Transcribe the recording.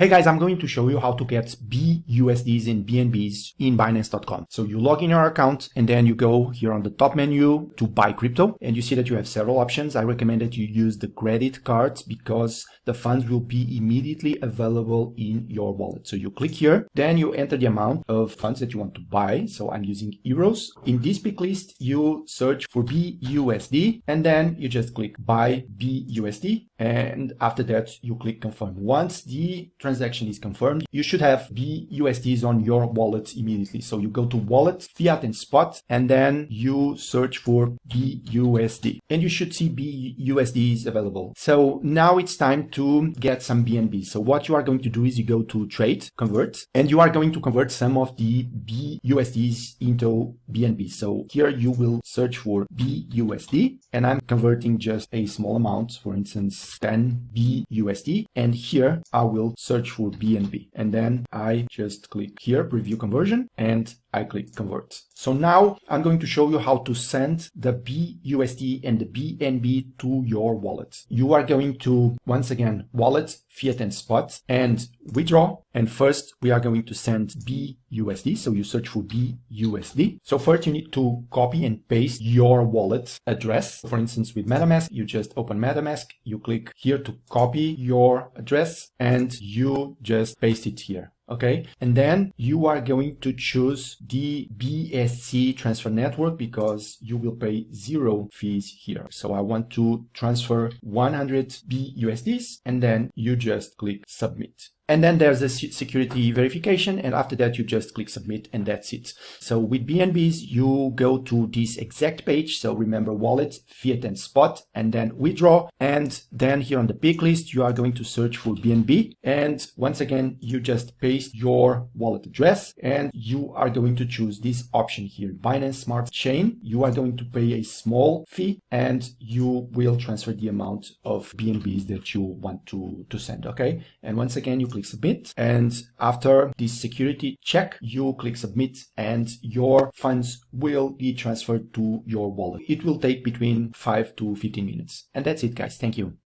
Hey guys, I'm going to show you how to get BUSDs and BNBs in Binance.com. So you log in your account and then you go here on the top menu to buy crypto and you see that you have several options. I recommend that you use the credit cards because the funds will be immediately available in your wallet. So you click here, then you enter the amount of funds that you want to buy. So I'm using euros. In this pick list, you search for BUSD and then you just click buy BUSD. And after that, you click confirm. Once the is confirmed, you should have BUSDs on your wallet immediately. So you go to wallet, fiat and spot, and then you search for BUSD and you should see BUSDs available. So now it's time to get some BNB. So what you are going to do is you go to trade, convert, and you are going to convert some of the BUSDs into BNB. So here you will search for BUSD and I'm converting just a small amount, for instance, 10 BUSD. And here I will search search for BNB. And then I just click here, preview conversion, and I click convert. So now I'm going to show you how to send the BUSD and the BNB to your wallet. You are going to, once again, wallet, fiat and spot and withdraw. And first we are going to send BUSD. So you search for BUSD. So first you need to copy and paste your wallet address. For instance, with MetaMask, you just open MetaMask, you click here to copy your address and you just paste it here okay? And then you are going to choose the BSC transfer network because you will pay zero fees here. So I want to transfer 100 BUSDs and then you just click submit and then there's a security verification. And after that, you just click submit and that's it. So with BNBs, you go to this exact page. So remember wallet, fiat and spot, and then withdraw. And then here on the pick list, you are going to search for BNB. And once again, you just paste your wallet address and you are going to choose this option here, Binance Smart Chain. You are going to pay a small fee and you will transfer the amount of BNBs that you want to, to send. Okay. And once again, you click click submit. And after this security check, you click submit and your funds will be transferred to your wallet. It will take between 5 to 15 minutes. And that's it guys. Thank you.